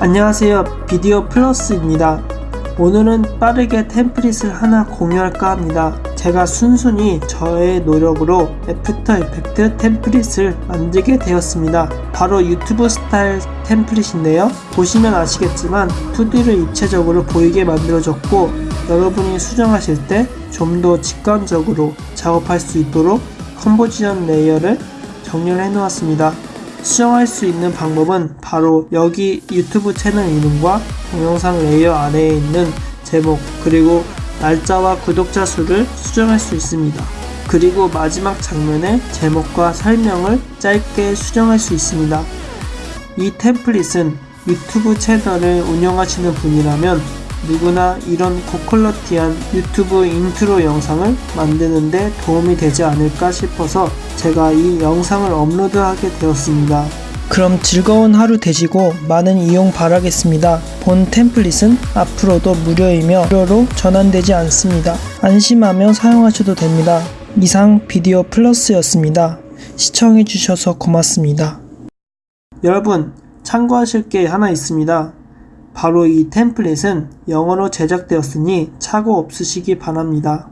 안녕하세요. 비디오 플러스입니다. 오늘은 빠르게 템플릿을 하나 공유할까 합니다. 제가 순수히 저의 노력으로 After Effect 템플릿을 만들게 되었습니다. 바로 유튜브 스타일 템플릿인데요. 보시면 아시겠지만 2D를 입체적으로 보이게 만들어졌고 여러분이 수정하실 때 좀 더 직관적으로 작업할 수 있도록 composition layer를 정렬해 놓았습니다. 수정할 수 있는 방법은 바로 여기 유튜브 채널 이름과 동영상 layer 아래에 있는 제목 그리고 날짜와 구독자 수를 수정할 수 있습니다. 그리고 마지막 장면의 제목과 설명을 짧게 수정할 수 있습니다. 이 템플릿은 유튜브 채널을 운영하시는 분이라면 누구나 이런 고quality한 유튜브 인트로 영상을 만드는데 도움이 되지 않을까 싶어서 제가 이 영상을 업로드하게 되었습니다. 그럼 즐거운 하루 되시고 많은 이용 바라겠습니다. 본 템플릿은 앞으로도 무료이며 무료로 전환되지 않습니다. 안심하며 사용하셔도 됩니다. 이상 비디오 플러스였습니다. 시청해주셔서 고맙습니다. 여러분, 참고하실 게 하나 있습니다. 바로 이 템플릿은 영어로 제작되었으니 착오 없으시기 바랍니다.